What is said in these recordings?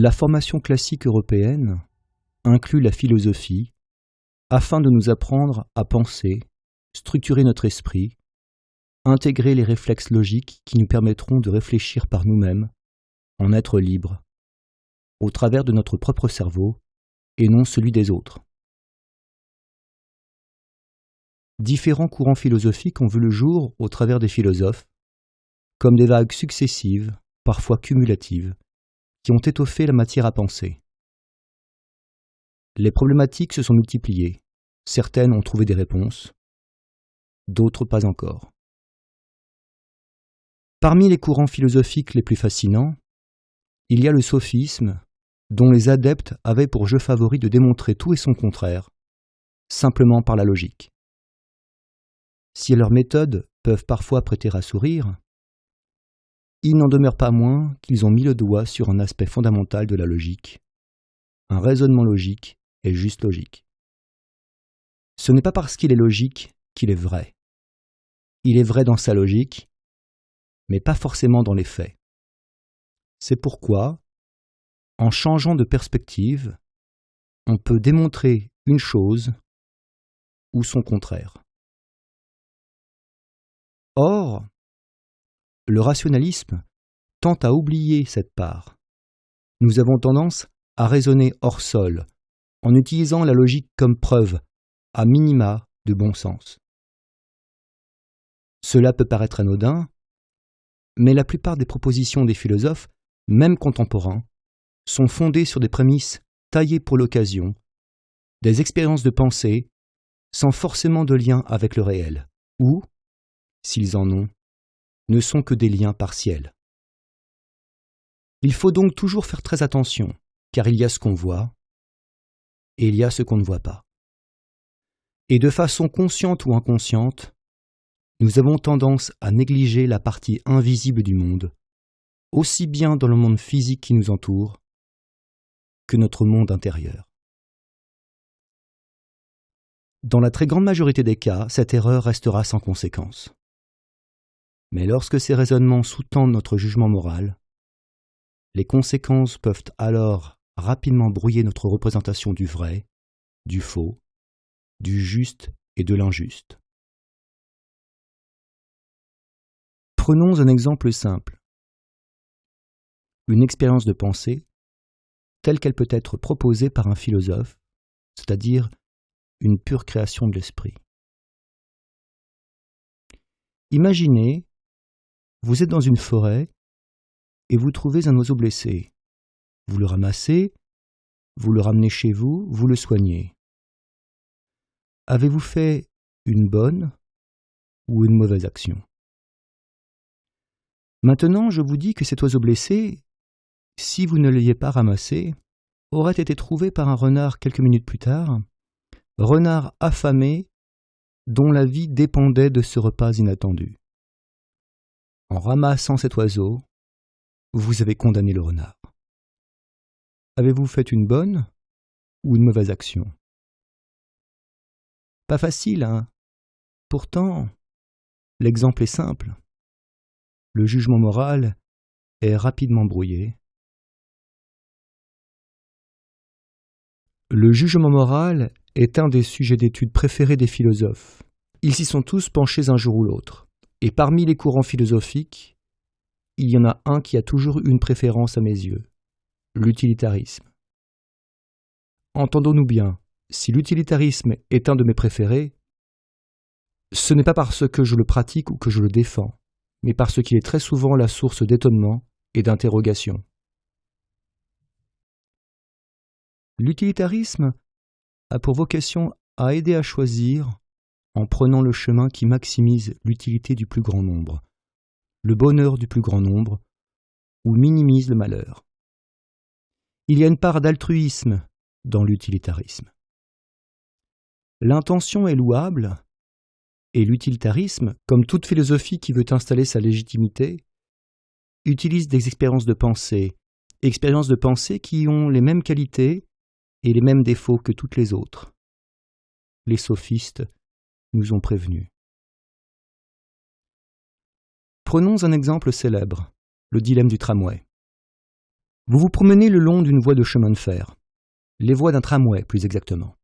La formation classique européenne inclut la philosophie afin de nous apprendre à penser, structurer notre esprit, intégrer les réflexes logiques qui nous permettront de réfléchir par nous-mêmes, en être libres, au travers de notre propre cerveau et non celui des autres. Différents courants philosophiques ont vu le jour au travers des philosophes, comme des vagues successives, parfois cumulatives, qui ont étoffé la matière à penser. Les problématiques se sont multipliées, certaines ont trouvé des réponses, d'autres pas encore. Parmi les courants philosophiques les plus fascinants, il y a le sophisme, dont les adeptes avaient pour jeu favori de démontrer tout et son contraire, simplement par la logique. Si leurs méthodes peuvent parfois prêter à sourire, il n'en demeure pas moins qu'ils ont mis le doigt sur un aspect fondamental de la logique. Un raisonnement logique est juste logique. Ce n'est pas parce qu'il est logique qu'il est vrai. Il est vrai dans sa logique, mais pas forcément dans les faits. C'est pourquoi, en changeant de perspective, on peut démontrer une chose ou son contraire. Or, le rationalisme tend à oublier cette part. Nous avons tendance à raisonner hors sol, en utilisant la logique comme preuve, à minima, de bon sens. Cela peut paraître anodin, mais la plupart des propositions des philosophes, même contemporains, sont fondées sur des prémices taillées pour l'occasion, des expériences de pensée sans forcément de lien avec le réel, ou, s'ils en ont, ne sont que des liens partiels. Il faut donc toujours faire très attention, car il y a ce qu'on voit et il y a ce qu'on ne voit pas. Et de façon consciente ou inconsciente, nous avons tendance à négliger la partie invisible du monde, aussi bien dans le monde physique qui nous entoure que notre monde intérieur. Dans la très grande majorité des cas, cette erreur restera sans conséquence. Mais lorsque ces raisonnements sous-tendent notre jugement moral, les conséquences peuvent alors rapidement brouiller notre représentation du vrai, du faux, du juste et de l'injuste. Prenons un exemple simple. Une expérience de pensée telle qu'elle peut être proposée par un philosophe, c'est-à-dire une pure création de l'esprit. Imaginez, vous êtes dans une forêt et vous trouvez un oiseau blessé. Vous le ramassez, vous le ramenez chez vous, vous le soignez. Avez-vous fait une bonne ou une mauvaise action? Maintenant, je vous dis que cet oiseau blessé, si vous ne l'ayez pas ramassé, aurait été trouvé par un renard quelques minutes plus tard, renard affamé dont la vie dépendait de ce repas inattendu. En ramassant cet oiseau, vous avez condamné le renard. Avez-vous fait une bonne ou une mauvaise action? Pas facile, hein Pourtant, l'exemple est simple le jugement moral est rapidement brouillé. Le jugement moral est un des sujets d'étude préférés des philosophes. Ils s'y sont tous penchés un jour ou l'autre. Et parmi les courants philosophiques, il y en a un qui a toujours une préférence à mes yeux, l'utilitarisme. Entendons-nous bien, si l'utilitarisme est un de mes préférés, ce n'est pas parce que je le pratique ou que je le défends mais parce qu'il est très souvent la source d'étonnement et d'interrogation. L'utilitarisme a pour vocation à aider à choisir en prenant le chemin qui maximise l'utilité du plus grand nombre, le bonheur du plus grand nombre, ou minimise le malheur. Il y a une part d'altruisme dans l'utilitarisme. L'intention est louable, et l'utilitarisme, comme toute philosophie qui veut installer sa légitimité, utilise des expériences de pensée, expériences de pensée qui ont les mêmes qualités et les mêmes défauts que toutes les autres. Les sophistes nous ont prévenus. Prenons un exemple célèbre, le dilemme du tramway. Vous vous promenez le long d'une voie de chemin de fer, les voies d'un tramway plus exactement.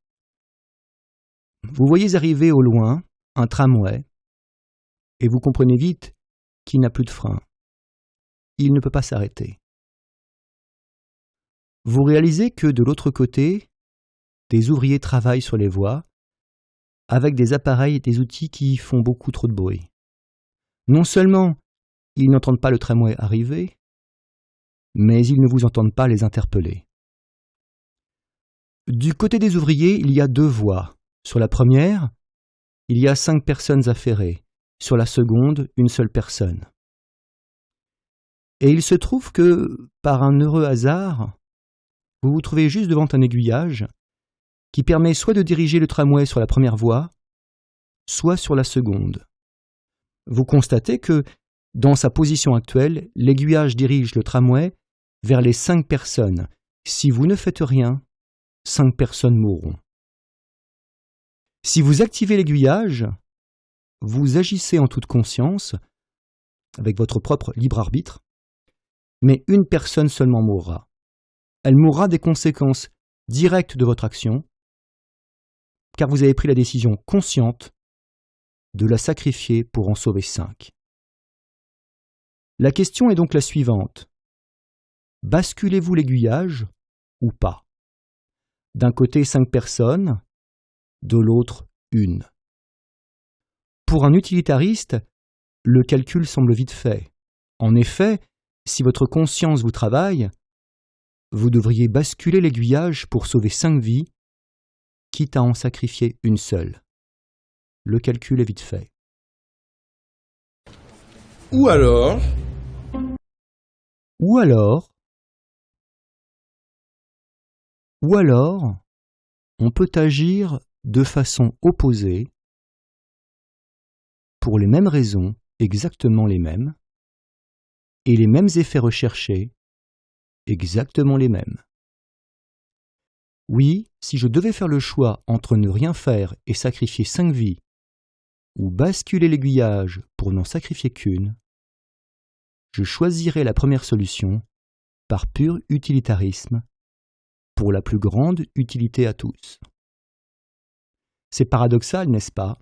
Vous voyez arriver au loin un tramway et vous comprenez vite qu'il n'a plus de frein. Il ne peut pas s'arrêter. Vous réalisez que de l'autre côté, des ouvriers travaillent sur les voies avec des appareils et des outils qui font beaucoup trop de bruit. Non seulement ils n'entendent pas le tramway arriver, mais ils ne vous entendent pas les interpeller. Du côté des ouvriers, il y a deux voies. Sur la première, il y a cinq personnes affairées. Sur la seconde, une seule personne. Et il se trouve que, par un heureux hasard, vous vous trouvez juste devant un aiguillage qui permet soit de diriger le tramway sur la première voie, soit sur la seconde. Vous constatez que, dans sa position actuelle, l'aiguillage dirige le tramway vers les cinq personnes. Si vous ne faites rien, cinq personnes mourront. Si vous activez l'aiguillage, vous agissez en toute conscience, avec votre propre libre arbitre, mais une personne seulement mourra. Elle mourra des conséquences directes de votre action, car vous avez pris la décision consciente de la sacrifier pour en sauver cinq. La question est donc la suivante. Basculez-vous l'aiguillage ou pas? D'un côté cinq personnes, de l'autre une. Pour un utilitariste, le calcul semble vite fait. En effet, si votre conscience vous travaille, vous devriez basculer l'aiguillage pour sauver cinq vies, quitte à en sacrifier une seule. Le calcul est vite fait. Ou alors Ou alors Ou alors, on peut agir de façon opposée pour les mêmes raisons, exactement les mêmes, et les mêmes effets recherchés, exactement les mêmes. Oui, si je devais faire le choix entre ne rien faire et sacrifier cinq vies, ou basculer l'aiguillage pour n'en sacrifier qu'une, je choisirais la première solution par pur utilitarisme, pour la plus grande utilité à tous. C'est paradoxal, n'est-ce pas?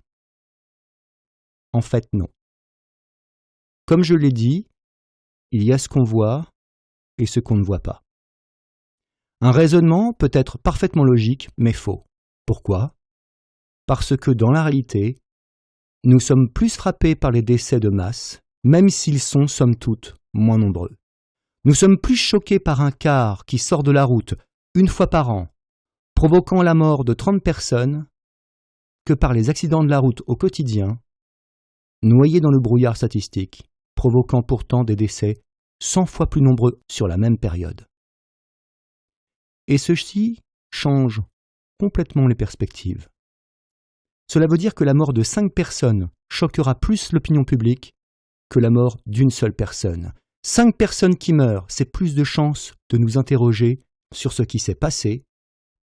En fait, non. Comme je l'ai dit, il y a ce qu'on voit et ce qu'on ne voit pas. Un raisonnement peut être parfaitement logique, mais faux. Pourquoi? Parce que dans la réalité, nous sommes plus frappés par les décès de masse, même s'ils sont, somme toute, moins nombreux. Nous sommes plus choqués par un car qui sort de la route une fois par an, provoquant la mort de 30 personnes, que par les accidents de la route au quotidien, noyés dans le brouillard statistique, provoquant pourtant des décès 100 fois plus nombreux sur la même période. Et ceci change complètement les perspectives. Cela veut dire que la mort de cinq personnes choquera plus l'opinion publique que la mort d'une seule personne. Cinq personnes qui meurent, c'est plus de chances de nous interroger sur ce qui s'est passé,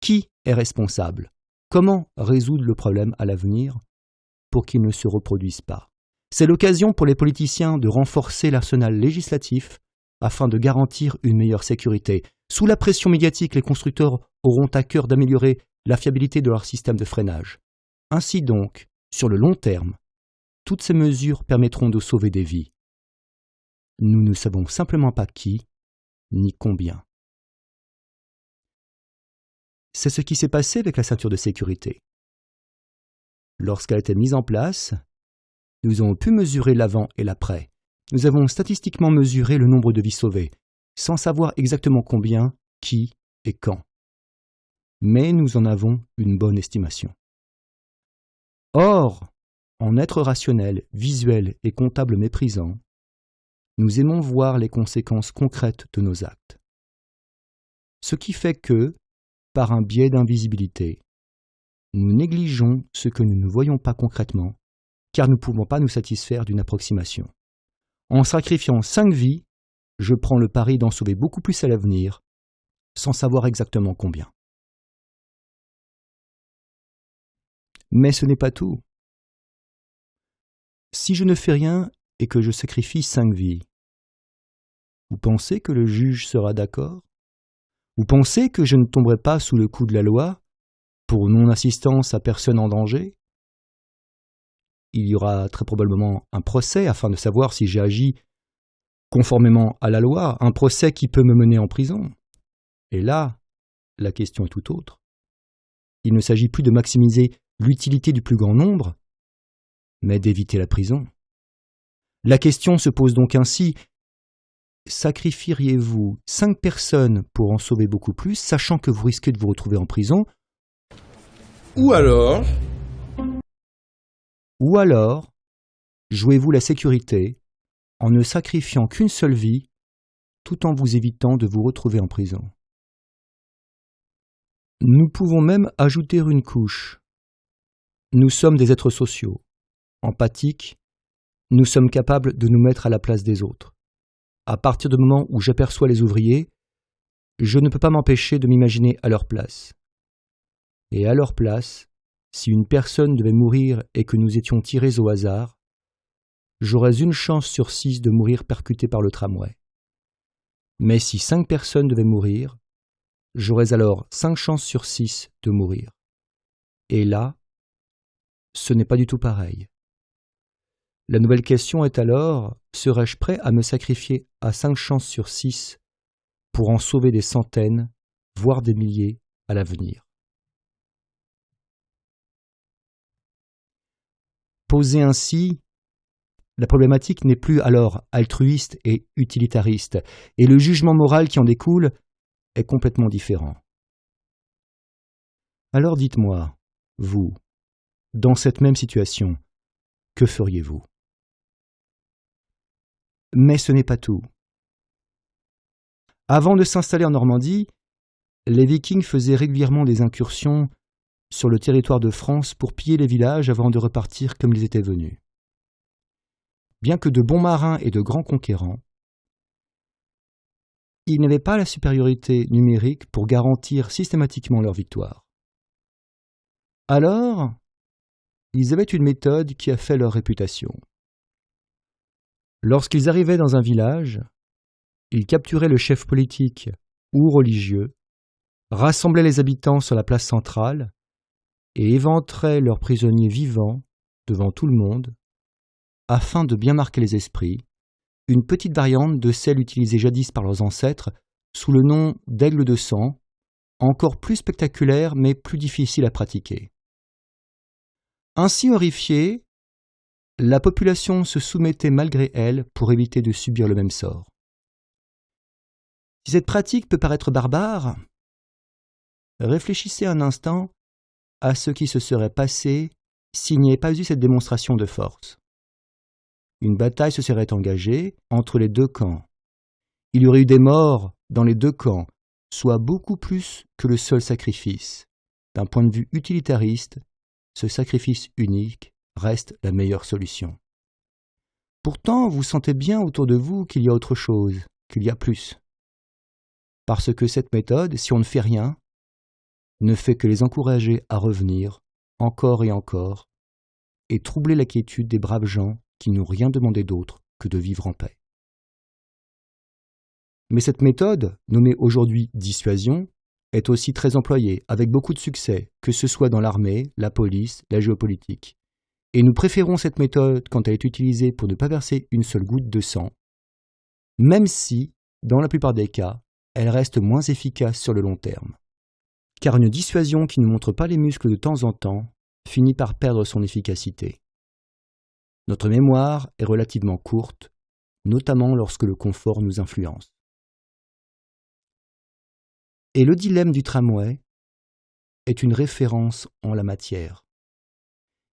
qui est responsable, comment résoudre le problème à l'avenir pour qu'il ne se reproduise pas? C'est l'occasion pour les politiciens de renforcer l'arsenal législatif afin de garantir une meilleure sécurité. Sous la pression médiatique, les constructeurs auront à cœur d'améliorer la fiabilité de leur système de freinage. Ainsi donc, sur le long terme, toutes ces mesures permettront de sauver des vies. Nous ne savons simplement pas qui, ni combien. C'est ce qui s'est passé avec la ceinture de sécurité. Lorsqu'elle a été mise en place, nous avons pu mesurer l'avant et l'après. Nous avons statistiquement mesuré le nombre de vies sauvées, sans savoir exactement combien, qui et quand. Mais nous en avons une bonne estimation. Or, en être rationnel, visuel et comptable méprisant, nous aimons voir les conséquences concrètes de nos actes. Ce qui fait que, par un biais d'invisibilité. Nous négligeons ce que nous ne voyons pas concrètement, car nous ne pouvons pas nous satisfaire d'une approximation. En sacrifiant cinq vies, je prends le pari d'en sauver beaucoup plus à l'avenir, sans savoir exactement combien. Mais ce n'est pas tout. Si je ne fais rien et que je sacrifie cinq vies, vous pensez que le juge sera d'accord? Vous pensez que je ne tomberai pas sous le coup de la loi pour non-assistance à personne en danger? Il y aura très probablement un procès afin de savoir si j'ai agi conformément à la loi, un procès qui peut me mener en prison. Et là, la question est tout autre. Il ne s'agit plus de maximiser l'utilité du plus grand nombre, mais d'éviter la prison. La question se pose donc ainsi sacrifieriez-vous cinq personnes pour en sauver beaucoup plus, sachant que vous risquez de vous retrouver en prison? Ou alors Ou alors, jouez-vous la sécurité en ne sacrifiant qu'une seule vie, tout en vous évitant de vous retrouver en prison. Nous pouvons même ajouter une couche. Nous sommes des êtres sociaux, empathiques, nous sommes capables de nous mettre à la place des autres. À partir du moment où j'aperçois les ouvriers, je ne peux pas m'empêcher de m'imaginer à leur place. Et à leur place, si une personne devait mourir et que nous étions tirés au hasard, j'aurais une chance sur six de mourir percuté par le tramway. Mais si cinq personnes devaient mourir, j'aurais alors cinq chances sur six de mourir. Et là, ce n'est pas du tout pareil. La nouvelle question est alors, serais-je prêt à me sacrifier à cinq chances sur six pour en sauver des centaines, voire des milliers à l'avenir? Posée ainsi, la problématique n'est plus alors altruiste et utilitariste, et le jugement moral qui en découle est complètement différent. Alors dites-moi, vous, dans cette même situation, que feriez-vous? Mais ce n'est pas tout. Avant de s'installer en Normandie, les Vikings faisaient régulièrement des incursions sur le territoire de France pour piller les villages avant de repartir comme ils étaient venus. Bien que de bons marins et de grands conquérants, ils n'avaient pas la supériorité numérique pour garantir systématiquement leur victoire. Alors, ils avaient une méthode qui a fait leur réputation. Lorsqu'ils arrivaient dans un village, ils capturaient le chef politique ou religieux, rassemblaient les habitants sur la place centrale et éventeraient leurs prisonniers vivants devant tout le monde, afin de bien marquer les esprits une petite variante de celle utilisée jadis par leurs ancêtres sous le nom d'aigle de sang, encore plus spectaculaire mais plus difficile à pratiquer. Ainsi horrifiée, la population se soumettait malgré elle pour éviter de subir le même sort. Si cette pratique peut paraître barbare, réfléchissez un instant à ce qui se serait passé s'il n'y avait pas eu cette démonstration de force une bataille se serait engagée entre les deux camps. Il y aurait eu des morts dans les deux camps, soit beaucoup plus que le seul sacrifice. D'un point de vue utilitariste, ce sacrifice unique reste la meilleure solution. Pourtant, vous sentez bien autour de vous qu'il y a autre chose, qu'il y a plus. Parce que cette méthode, si on ne fait rien, ne fait que les encourager à revenir, encore et encore, et troubler la quiétude des braves gens qui n'ont rien demandé d'autre que de vivre en paix. Mais cette méthode, nommée aujourd'hui dissuasion, est aussi très employée, avec beaucoup de succès, que ce soit dans l'armée, la police, la géopolitique. Et nous préférons cette méthode quand elle est utilisée pour ne pas verser une seule goutte de sang, même si, dans la plupart des cas, elle reste moins efficace sur le long terme. Car une dissuasion qui ne montre pas les muscles de temps en temps finit par perdre son efficacité. Notre mémoire est relativement courte, notamment lorsque le confort nous influence. Et le dilemme du tramway est une référence en la matière.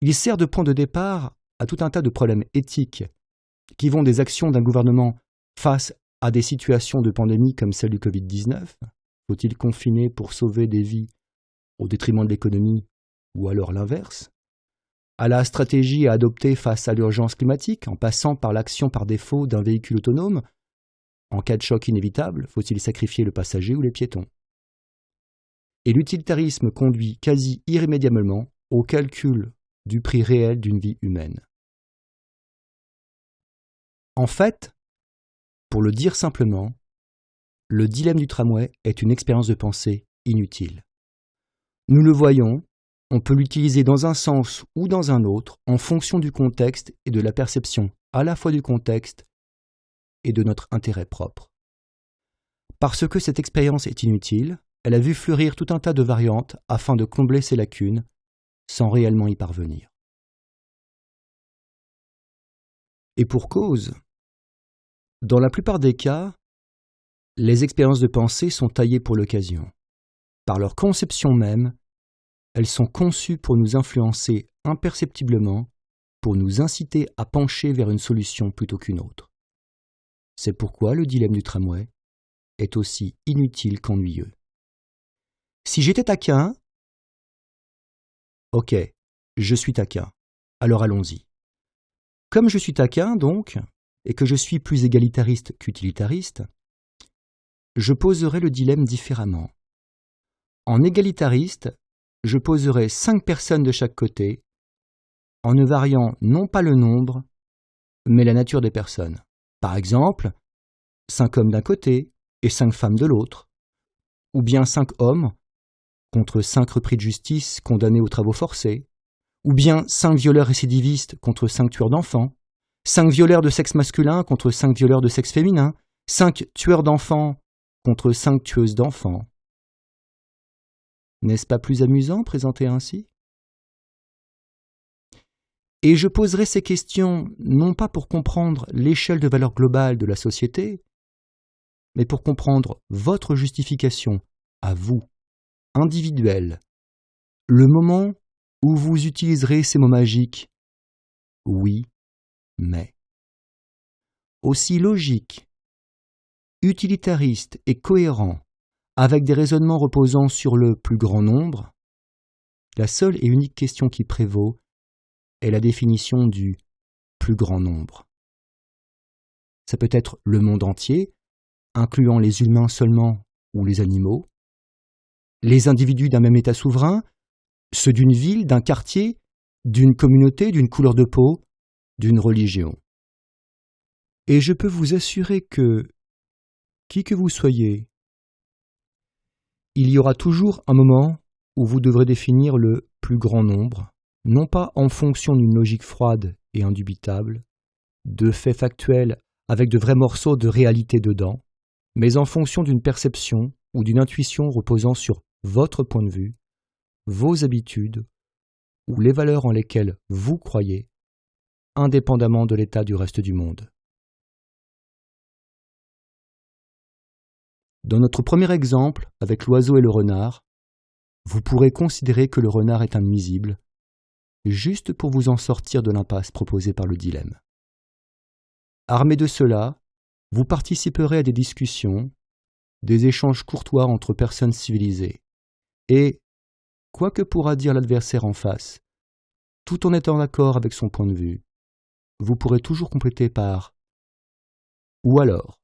Il sert de point de départ à tout un tas de problèmes éthiques qui vont des actions d'un gouvernement face à des situations de pandémie comme celle du Covid-19. Faut-il confiner pour sauver des vies au détriment de l'économie ou alors l'inverse? À la stratégie à adopter face à l'urgence climatique, en passant par l'action par défaut d'un véhicule autonome. En cas de choc inévitable, faut-il sacrifier le passager ou les piétons? Et l'utilitarisme conduit quasi irrémédiablement au calcul du prix réel d'une vie humaine. En fait, pour le dire simplement, le dilemme du tramway est une expérience de pensée inutile. Nous le voyons, on peut l'utiliser dans un sens ou dans un autre en fonction du contexte et de la perception à la fois du contexte et de notre intérêt propre. Parce que cette expérience est inutile, elle a vu fleurir tout un tas de variantes afin de combler ces lacunes sans réellement y parvenir. Et pour cause, dans la plupart des cas, les expériences de pensée sont taillées pour l'occasion. Par leur conception même, elles sont conçues pour nous influencer imperceptiblement, pour nous inciter à pencher vers une solution plutôt qu'une autre. C'est pourquoi le dilemme du tramway est aussi inutile qu'ennuyeux. Si j'étais taquin, ok, je suis taquin, alors allons-y. Comme je suis taquin, donc, et que je suis plus égalitariste qu'utilitariste, je poserai le dilemme différemment. En égalitariste, je poserai cinq personnes de chaque côté, en ne variant non pas le nombre, mais la nature des personnes. Par exemple, cinq hommes d'un côté et cinq femmes de l'autre, ou bien cinq hommes contre cinq repris de justice condamnés aux travaux forcés, ou bien cinq violeurs récidivistes contre cinq tueurs d'enfants, cinq violeurs de sexe masculin contre cinq violeurs de sexe féminin, cinq tueurs d'enfants contre cinq tueuses d'enfants. N'est-ce pas plus amusant présenté ainsi? Et je poserai ces questions non pas pour comprendre l'échelle de valeur globale de la société, mais pour comprendre votre justification à vous, individuelle, le moment où vous utiliserez ces mots magiques oui, mais. Aussi logique, utilitariste et cohérent avec des raisonnements reposant sur le plus grand nombre, la seule et unique question qui prévaut est la définition du plus grand nombre. Ça peut être le monde entier, incluant les humains seulement ou les animaux, les individus d'un même État souverain, ceux d'une ville, d'un quartier, d'une communauté, d'une couleur de peau, d'une religion. Et je peux vous assurer que, qui que vous soyez, il y aura toujours un moment où vous devrez définir le plus grand nombre, non pas en fonction d'une logique froide et indubitable, de faits factuels avec de vrais morceaux de réalité dedans, mais en fonction d'une perception ou d'une intuition reposant sur votre point de vue, vos habitudes ou les valeurs en lesquelles vous croyez, indépendamment de l'état du reste du monde. Dans notre premier exemple, avec l'oiseau et le renard, vous pourrez considérer que le renard est un nuisible, juste pour vous en sortir de l'impasse proposée par le dilemme. Armé de cela, vous participerez à des discussions, des échanges courtois entre personnes civilisées, et, quoi que pourra dire l'adversaire en face, tout en étant d'accord avec son point de vue, vous pourrez toujours compléter par Ou alors